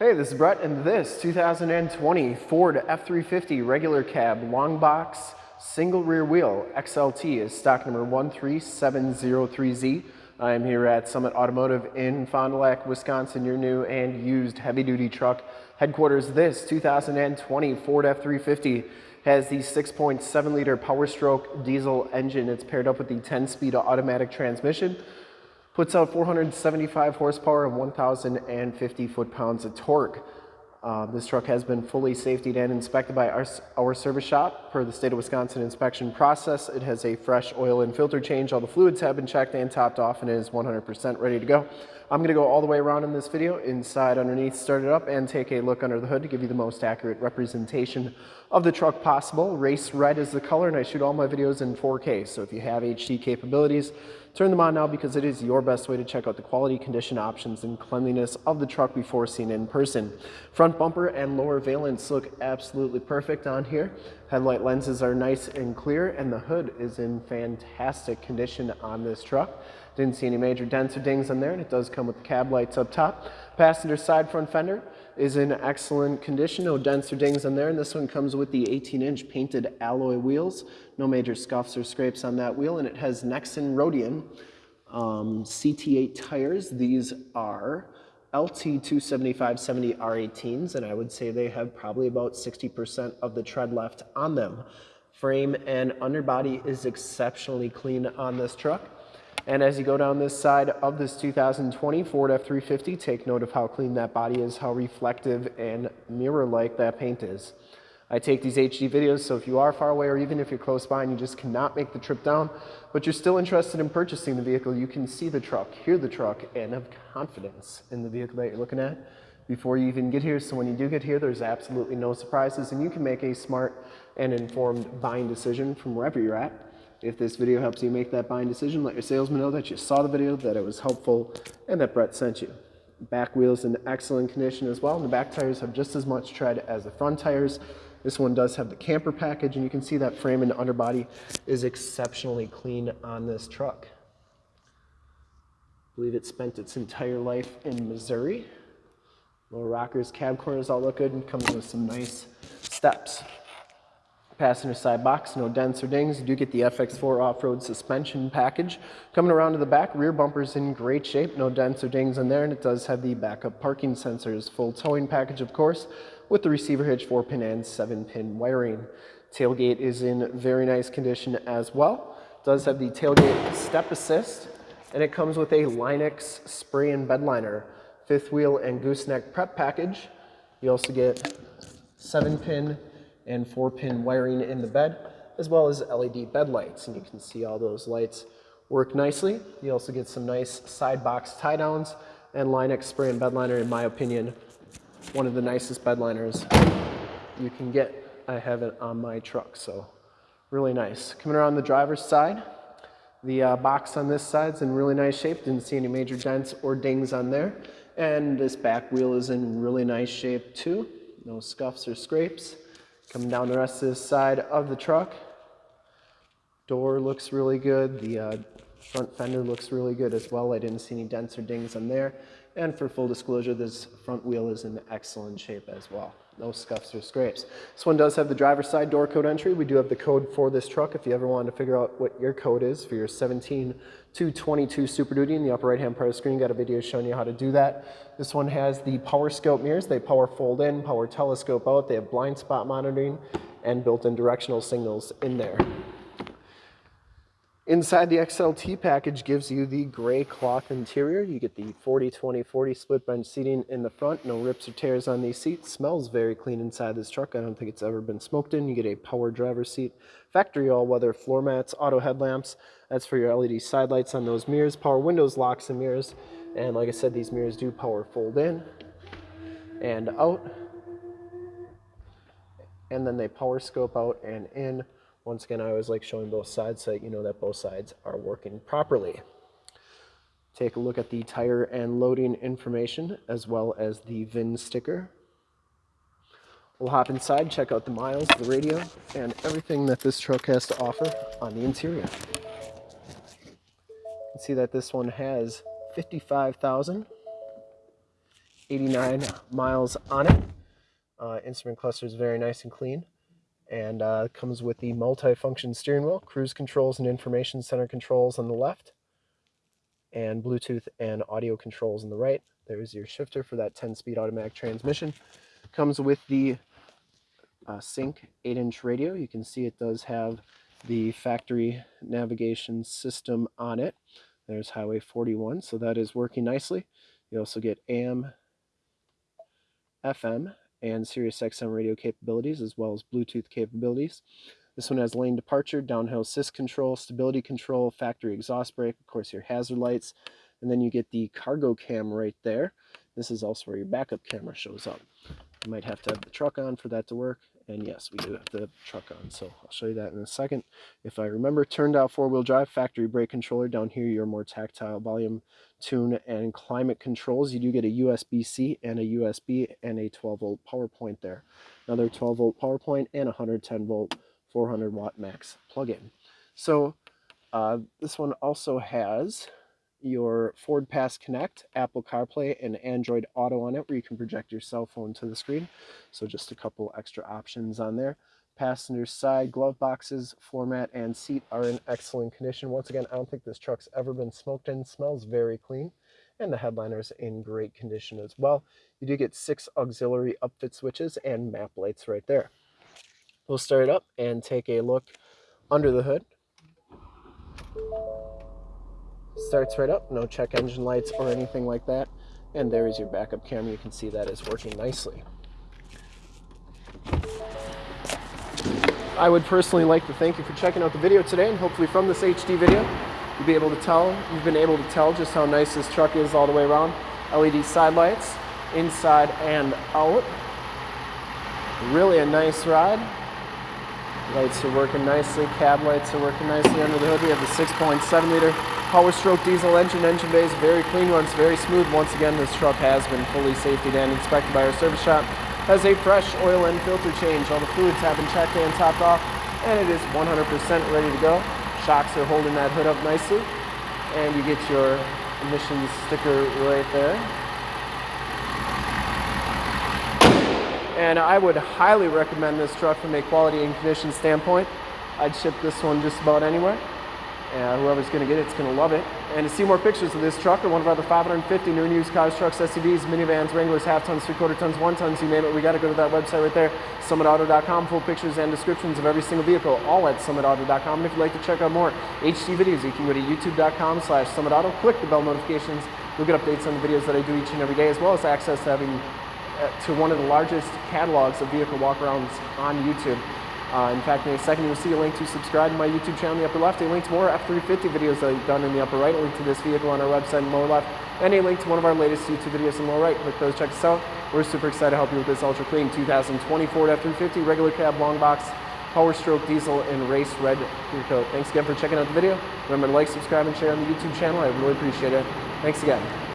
Hey, this is Brett, and this 2020 Ford F-350 regular cab long box single rear wheel XLT is stock number 13703Z. I am here at Summit Automotive in Fond du Lac, Wisconsin, your new and used heavy-duty truck headquarters. This 2020 Ford F-350 has the 6.7 liter Power Stroke diesel engine. It's paired up with the 10-speed automatic transmission puts out 475 horsepower and 1,050 foot-pounds of torque. Uh, this truck has been fully safety and inspected by our, our service shop per the state of Wisconsin inspection process. It has a fresh oil and filter change. All the fluids have been checked and topped off and is 100% ready to go. I'm going to go all the way around in this video, inside, underneath, start it up, and take a look under the hood to give you the most accurate representation of the truck possible. Race red is the color, and I shoot all my videos in 4K, so if you have HD capabilities, turn them on now because it is your best way to check out the quality, condition options, and cleanliness of the truck before seen in person. Front bumper and lower valence look absolutely perfect on here. Headlight lenses are nice and clear, and the hood is in fantastic condition on this truck. Didn't see any major dents or dings on there, and it does come with the cab lights up top. Passenger side front fender is in excellent condition, no dents or dings on there, and this one comes with the 18-inch painted alloy wheels. No major scuffs or scrapes on that wheel, and it has Nexen Roadian um, CT8 tires. These are LT275-70 R18s, and I would say they have probably about 60% of the tread left on them. Frame and underbody is exceptionally clean on this truck. And as you go down this side of this 2020 Ford F-350, take note of how clean that body is, how reflective and mirror-like that paint is. I take these HD videos, so if you are far away or even if you're close by and you just cannot make the trip down, but you're still interested in purchasing the vehicle, you can see the truck, hear the truck, and have confidence in the vehicle that you're looking at before you even get here. So when you do get here, there's absolutely no surprises and you can make a smart and informed buying decision from wherever you're at. If this video helps you make that buying decision, let your salesman know that you saw the video, that it was helpful, and that Brett sent you. Back wheels in excellent condition as well, and the back tires have just as much tread as the front tires. This one does have the camper package, and you can see that frame and underbody is exceptionally clean on this truck. I believe it spent its entire life in Missouri. Little rockers, cab corners all look good, and comes with some nice steps passenger side box, no dents or dings. You do get the FX4 off-road suspension package. Coming around to the back, rear bumper's in great shape, no dents or dings in there, and it does have the backup parking sensors. Full towing package, of course, with the receiver hitch, 4-pin and 7-pin wiring. Tailgate is in very nice condition as well. Does have the tailgate step assist, and it comes with a Line-X spray and bed liner, fifth wheel and gooseneck prep package. You also get 7-pin and four pin wiring in the bed, as well as LED bed lights. And you can see all those lights work nicely. You also get some nice side box tie downs and Line-X spray and bed liner, in my opinion, one of the nicest bed liners you can get. I have it on my truck, so really nice. Coming around the driver's side, the uh, box on this side is in really nice shape. Didn't see any major dents or dings on there. And this back wheel is in really nice shape too. No scuffs or scrapes. Coming down the rest of this side of the truck. Door looks really good. The uh, front fender looks really good as well. I didn't see any dents or dings on there. And for full disclosure, this front wheel is in excellent shape as well. No scuffs or scrapes. This one does have the driver's side door code entry. We do have the code for this truck if you ever wanted to figure out what your code is for your 17 to 22 Super Duty. In the upper right hand part of the screen, got a video showing you how to do that. This one has the power scope mirrors. They power fold in, power telescope out. They have blind spot monitoring and built-in directional signals in there. Inside the XLT package gives you the gray cloth interior. You get the 40-20-40 split bench seating in the front. No rips or tears on these seats. Smells very clean inside this truck. I don't think it's ever been smoked in. You get a power driver seat. Factory all-weather floor mats, auto headlamps. That's for your LED side lights on those mirrors. Power windows, locks, and mirrors. And like I said, these mirrors do power fold in and out. And then they power scope out and in. Once again, I always like showing both sides so that you know that both sides are working properly. Take a look at the tire and loading information as well as the VIN sticker. We'll hop inside, check out the miles, the radio, and everything that this truck has to offer on the interior. You can see that this one has 55,000 89 miles on it. Uh, instrument cluster is very nice and clean and uh, comes with the multi-function steering wheel, cruise controls and information center controls on the left, and Bluetooth and audio controls on the right. There's your shifter for that 10-speed automatic transmission. Comes with the uh, Sync 8-inch radio. You can see it does have the factory navigation system on it. There's Highway 41, so that is working nicely. You also get AM, FM, and Sirius XM radio capabilities as well as Bluetooth capabilities. This one has lane departure, downhill assist control, stability control, factory exhaust brake, of course your hazard lights, and then you get the cargo cam right there. This is also where your backup camera shows up. You might have to have the truck on for that to work, and yes, we do have the truck on, so I'll show you that in a second. If I remember, turned out four-wheel drive, factory brake controller. Down here, your more tactile volume, tune, and climate controls. You do get a USB-C and a USB and a 12-volt power point there. Another 12-volt power point and 110-volt 400-watt max plug-in. So uh, this one also has your Ford Pass Connect, Apple CarPlay, and Android Auto on it where you can project your cell phone to the screen. So just a couple extra options on there. Passenger side glove boxes, floor mat, and seat are in excellent condition. Once again, I don't think this truck's ever been smoked in. Smells very clean. And the headliner's in great condition as well. You do get six auxiliary upfit switches and map lights right there. We'll start it up and take a look under the hood starts right up no check engine lights or anything like that. And there is your backup camera you can see that is working nicely. I would personally like to thank you for checking out the video today and hopefully from this HD video you'll be able to tell you've been able to tell just how nice this truck is all the way around. LED side lights inside and out. Really a nice ride. Lights are working nicely cab lights are working nicely under the hood. We have the 6.7 liter Power stroke diesel engine, engine bay is very clean, runs very smooth. Once again, this truck has been fully safety and inspected by our service shop. Has a fresh oil and filter change. All the fluids have been checked and topped off, and it is 100% ready to go. Shocks are holding that hood up nicely, and you get your emissions sticker right there. And I would highly recommend this truck from a quality and condition standpoint. I'd ship this one just about anywhere. And whoever's going to get it, it's going to love it. And to see more pictures of this truck or one of our other 550 new and used cars, trucks, SUVs, minivans, Wranglers, half tons, three quarter tons, one tons, you name it, we got to go to that website right there, summitauto.com. Full pictures and descriptions of every single vehicle, all at summitauto.com. And if you'd like to check out more HD videos, you can go to youtube.com slash summitauto, click the bell notifications. You'll get updates on the videos that I do each and every day, as well as access to having uh, to one of the largest catalogs of vehicle walkarounds on YouTube. Uh, in fact, in a second, you'll see a link to subscribe to my YouTube channel in the upper left, a link to more F350 videos that I've done in the upper right, a link to this vehicle on our website in the lower left, and a link to one of our latest YouTube videos in the lower right. Click those, check us out. We're super excited to help you with this ultra clean 2020 Ford F350 regular cab long box power stroke diesel in race red clear coat. Thanks again for checking out the video. Remember to like, subscribe, and share on the YouTube channel. I really appreciate it. Thanks again.